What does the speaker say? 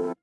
ん?